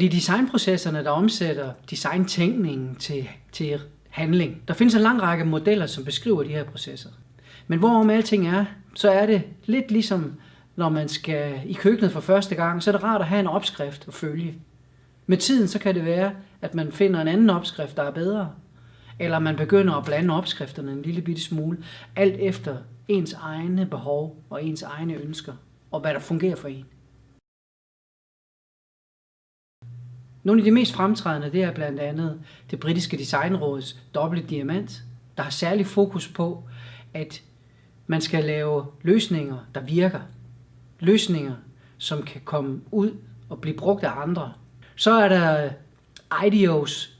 Det er designprocesserne, der omsætter designtænkningen til, til handling. Der findes en lang række modeller, som beskriver de her processer. Men hvorom alting er, så er det lidt ligesom, når man skal i køkkenet for første gang, så er det rart at have en opskrift at følge. Med tiden så kan det være, at man finder en anden opskrift, der er bedre. Eller man begynder at blande opskrifterne en lille bitte smule, alt efter ens egne behov og ens egne ønsker, og hvad der fungerer for en. Nogle af de mest fremtrædende, det er blandt andet det britiske designråds dobbelte diamant, der har særlig fokus på, at man skal lave løsninger, der virker. Løsninger, som kan komme ud og blive brugt af andre. Så er der IDEO's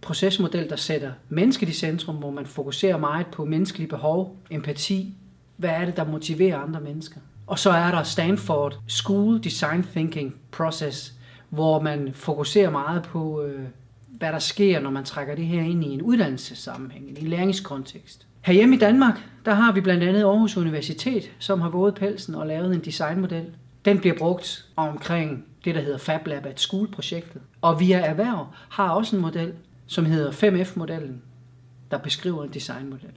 procesmodel, der sætter mennesket i centrum, hvor man fokuserer meget på menneskelige behov, empati, hvad er det, der motiverer andre mennesker. Og så er der Stanford School Design Thinking Process, hvor man fokuserer meget på, øh, hvad der sker, når man trækker det her ind i en uddannelsessammenhæng, i en læringskontekst. Herhjemme i Danmark, der har vi blandt andet Aarhus Universitet, som har våget pelsen og lavet en designmodel. Den bliver brugt omkring det, der hedder Fab Lab at School-projektet. Og Via Erhverv har også en model, som hedder 5F-modellen, der beskriver en designmodel.